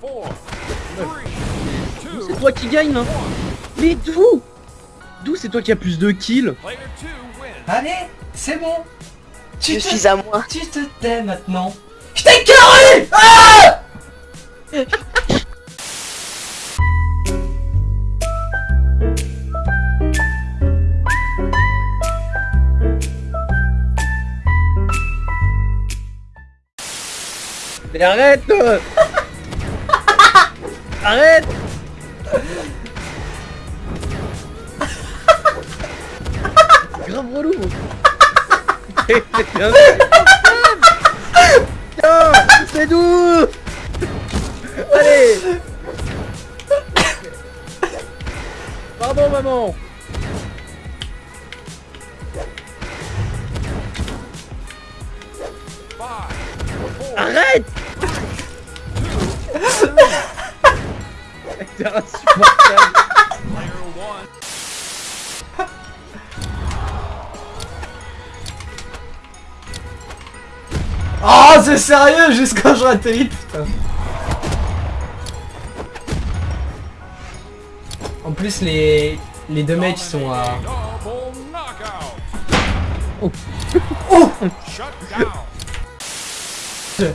four, three, two, C'est toi qui gagne là Mais d'où? D'où c'est toi qui as plus de kills? Allez, c'est bon. Tu Je te, suis à moi. tu te tais maintenant. Je t'ai carré Ah Mais arrête euh Arrête. C'est grave relou. Tiens C'est doux. Allez. Pardon maman. Arrête C'est insupportable. Oh, c'est sérieux jusqu'à je atterris, putain. En plus, les, les deux mecs sont à... Oh Shut down.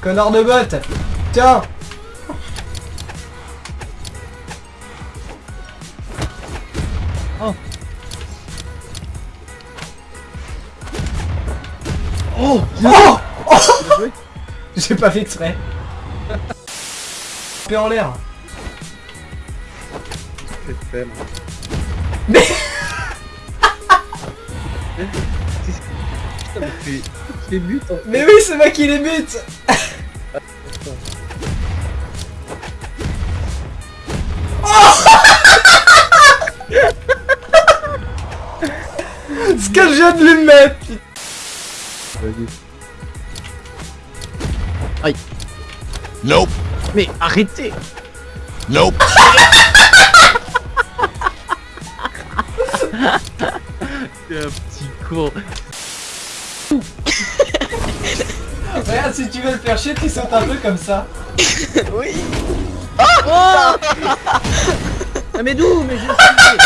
Connard de botte Tiens Oh Oh Oh. J'ai pas fait exprès. Paix en l'air. Mais les en fait. Mais oui, c'est moi qui les bute Ce que je viens de lui mettre Vas-y. Aïe. Nope. Mais arrêtez. Nope. C'est un petit con. Regarde, si tu veux le faire chier, tu sautes un peu comme ça. Oui. Oh ah mais d'où? Mais j'ai esquivé.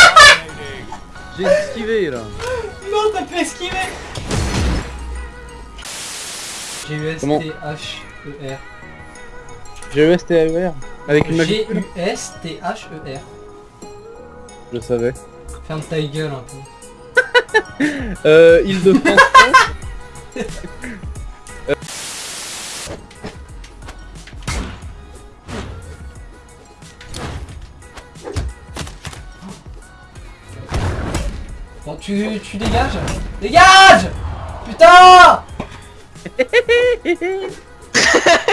J'ai esquivé là. Non, t'as fait esquiver J'ai eu Comment S-T-H-E-R. J'ai eu STAER. Avec une magie. G-U-S-T-H-E-R. Je savais. Ferme ta gueule un peu. Euh, île de France. Bon, tu, tu dégages Dégage Putain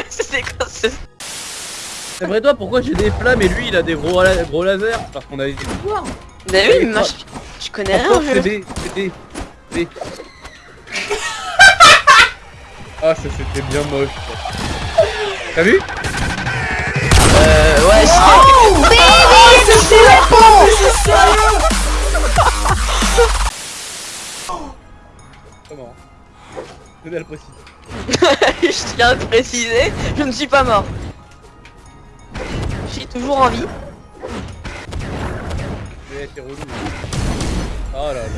C'est quoi ce... C'est vrai toi pourquoi j'ai des flammes et lui il a des gros, la- gros lasers? Parce qu'on a des pouvoirs. Mais oui, mais moi je, je connais rien c'est des. C'est des. des. Ah ça c'était bien moche. quoi. T'as vu? Euh, ouais, Oh C'est flippant C'est sérieux? Comment? Le précis. je tiens à préciser, je ne suis pas mort. Je suis toujours en vie. Mais t'es relou. Oh là là.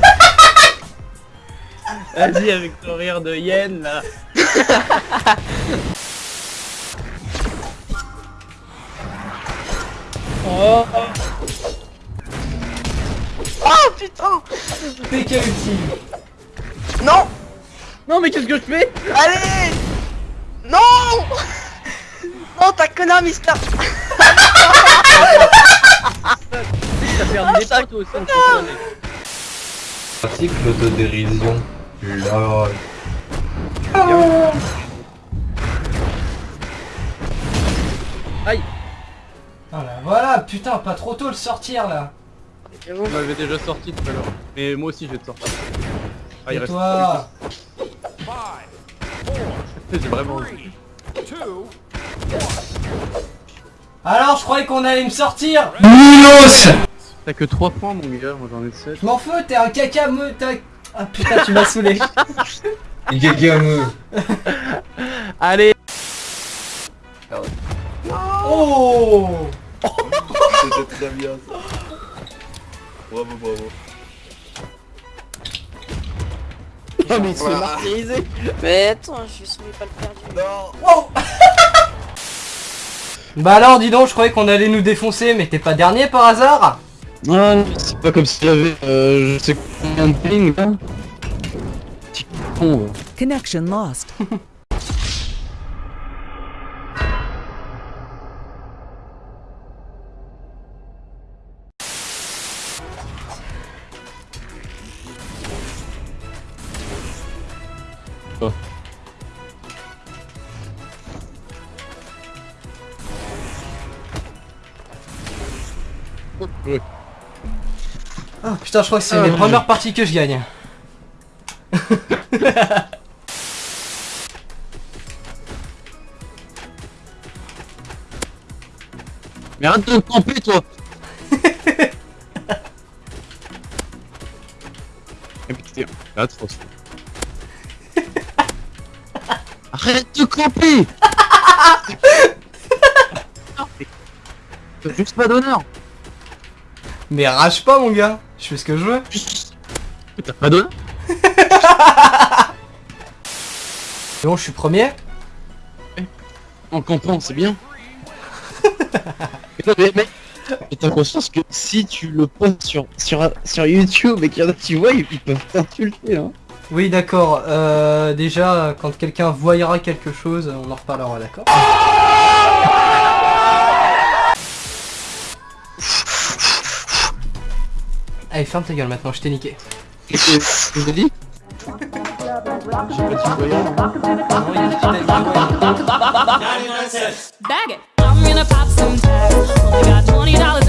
Vas-y avec ton rire de yen là. oh, oh. Putain PK ultime Non Non mais qu'est-ce que je fais Allez Non Non, t'as connard, Mister connaît. Article d'autodérision. Lol. Aïe Voilà, voilà, putain, pas trop tôt le sortir là. On m'avait déjà sorti tout à l'heure. Mais moi aussi je vais te sortir. Ah il Et reste toi J'ai vraiment Alors, je croyais qu'on allait me sortir Milos T'as que 3 points mon gars, moi j'en ai 7. Je m'en fous, t'es un caca me... Ah putain, tu m'as saoulé Et quelqu'un me. Allez Oh Oh C'était très bien ça. Bravo, bravo. Oh mais il se fait martyriser Mais attends, je suis sur les balles perdues. Non Wow Bah alors dis donc, je croyais qu'on allait nous défoncer, mais t'es pas dernier par hasard? Non, c'est pas comme s'il y avait euh, je sais combien de ping là Petit con. Connection lost. Ah putain, je crois que c'est Ah, les ouais. premières parties que je gagne. Mais arrête de camper toi Eh putain, c'est atroce. Arrête de camper juste pas d'honneur Mais rage pas mon gars, je fais ce que je veux. T'as pas C'est bon, je suis premier. En campant, c'est bien. mais, mais, mais, mais t'as conscience que si tu le postes sur, sur, sur YouTube et qu'il y en a qui voient, ils, ils peuvent t'insulter hein. Oui d'accord, euh, déjà quand quelqu'un voyera quelque chose, on en reparlera d'accord? Allez, ferme ta gueule maintenant, je t'ai niqué. Qu'est-ce que je Bag it. I'm gonna pop some tags. Only got $20.